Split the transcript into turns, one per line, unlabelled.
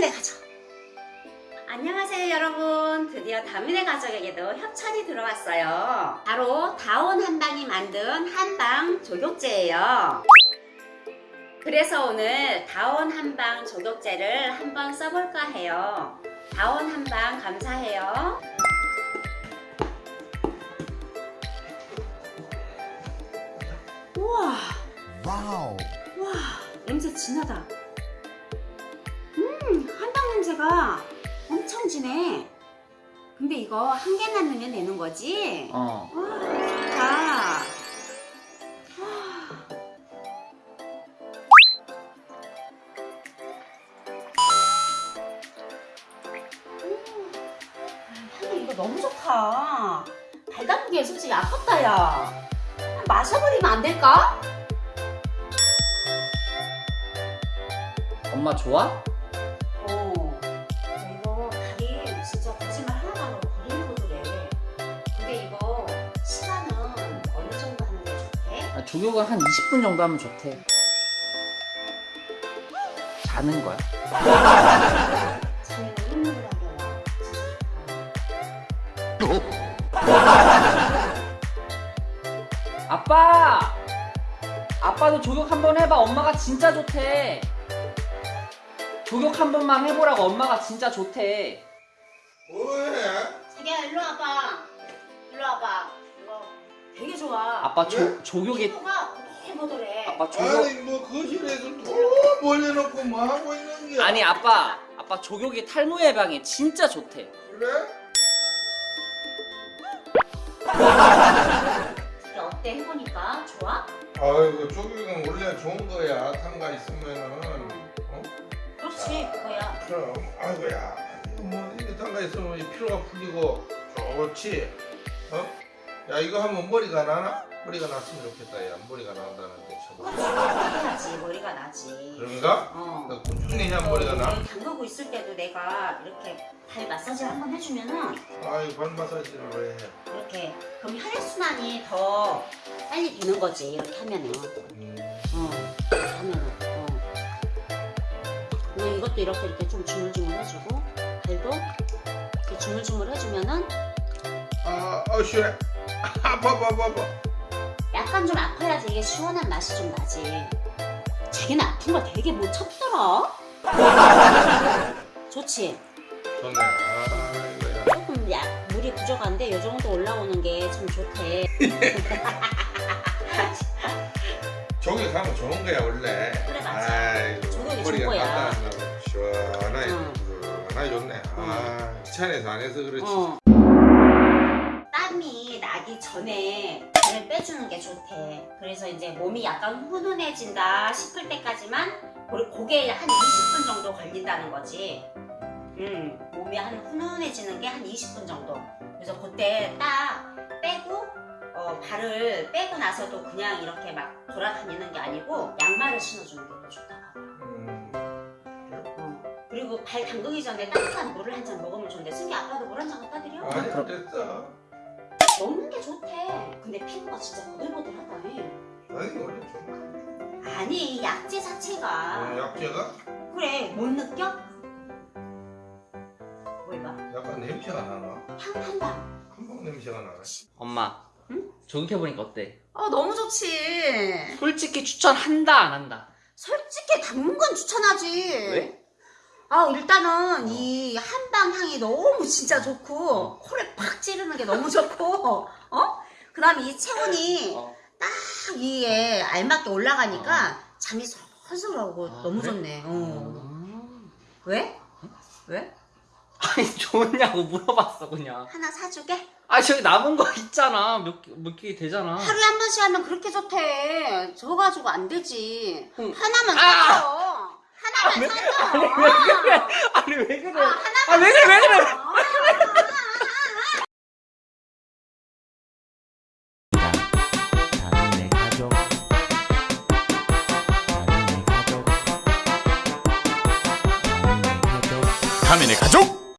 다민의 가족. 안녕하세요 여러분. 드디어 다민의 가족에게도 협찬이 들어왔어요. 바로 다온 한방이 만든 한방 조격제예요. 그래서 오늘 다온 한방 조격제를 한번 써볼까 해요. 다온 한방 감사해요. 우와.
와우.
와 냄새 진하다 냄새가 엄청 진해 근데 이거 한 개만 넣으면 되는 거지?
어.
와 좋다 음, 향이 이거 너무 좋다 달달하게 솔직히 아깝다 야 마셔버리면 안 될까?
엄마 좋아? 조교가 한 20분 정도 하면 좋대. 자는 거야. 아빠! 아빠도 조격 한 번 해봐. 엄마가 진짜 좋대. 조격 한 번만 해보라고 엄마가 진짜 좋대.
뭐해?
자기야 일로 와봐. 좋아.
아빠 조,
왜?
조격이
피부가 보들보들해.
아빠 조격
아니 뭐 거실에서 또 몰려놓고 뭐 하고 있는 게
아니 아빠 아빠 조격이 탈모 예방에 진짜 좋대.
그래?
이게 어때 해보니까 좋아?
아이고 조경은 원래 좋은 거야 탕가 있으면은 어?
그렇지 그거야.
그럼 아이고야 이거 뭐 이게 탕가 있으면 이 피로가 풀리고 좋지 어? 야 이거 하면 머리가 나나? 머리가 났으면 좋겠다 야 머리가 난다는데 저거
해야지 머리가 나지.
그런가?
어.
나 꾸준히 해야 머리가 나?
담그고 있을 때도 내가 이렇게 발 마사지 를 한번 해주면은
아이 발 마사지를 왜 해?
이렇게 그럼 혈액순환이 더 빨리 되는 거지 이렇게 하면은
음.
어 하면은 어 그리고 이것도 이렇게 이렇게 좀 주물주물 해주고 발도 이렇게 주물주물 해주면은
아, 아 시원해 아파 아파 아파
약간 좀 아파야지 이게 시원한 맛이 좀 나지 자기는 아픈 거 되게 못 참더라 좋지
좋네 아이고야
조금 약 물이 부족한데 이 정도 올라오는 게참 좋대.
저기 가면 좋은 거야 원래
그래, 맞아.
머리가
좋은 거야.
시원하게
응.
시원하게 좋네 아 귀찮아서 안 해서 그렇지
어. 전에 발을 빼주는 게 좋대. 그래서 이제 몸이 약간 훈훈해진다 싶을 때까지만 고- 그게 한 20분 정도 걸린다는 거지. 음, 몸이 한 훈훈해지는 게 한 20분 정도. 그래서 그때 딱 빼고 어, 발을 빼고 나서도 그냥 이렇게 막 돌아다니는 게 아니고 양말을 신어주는 게 더 좋다고.
음,
어. 그리고 발 담그기 전에 따뜻한 물을 한 잔 먹으면 좋은데 승기 아빠도 물 한 잔 갖다 드려?
아니 됐어
좋대. 근데 피부가 진짜 보들보들하다니.
아니 원래
아니 이 약재 자체가
어, 약재가
그래 못 느껴? 뭘 봐?
약간 냄새가 나나
향한다.
한방 냄새가 나나
엄마.
응?
조격해보니까 어때?
어 너무 좋지.
솔직히 추천한다 안 한다?
솔직히 당근 추천하지.
왜?
아 일단은 이 한방 향이 너무 진짜 좋고 코를 팍 찌르는 게 너무 좋고 어? 그 다음에 이 체온이
어.
딱 이에 알맞게 올라가니까 잠이 솔솔 오고
아,
너무
그래?
좋네. 어.
음.
왜? 왜?
아니 좋냐고 물어봤어 그냥.
하나 사주게?
아 저기 남은 거 있잖아 몇몇개 되잖아.
하루에 한 번씩 하면 그렇게 좋대. 저 가지고 안 되지.
응.
하나만
아!
사줘. 사줘.
아니 왜 그래? 아니 왜 그래?
아, 하나만
아왜 그래 왜 그래?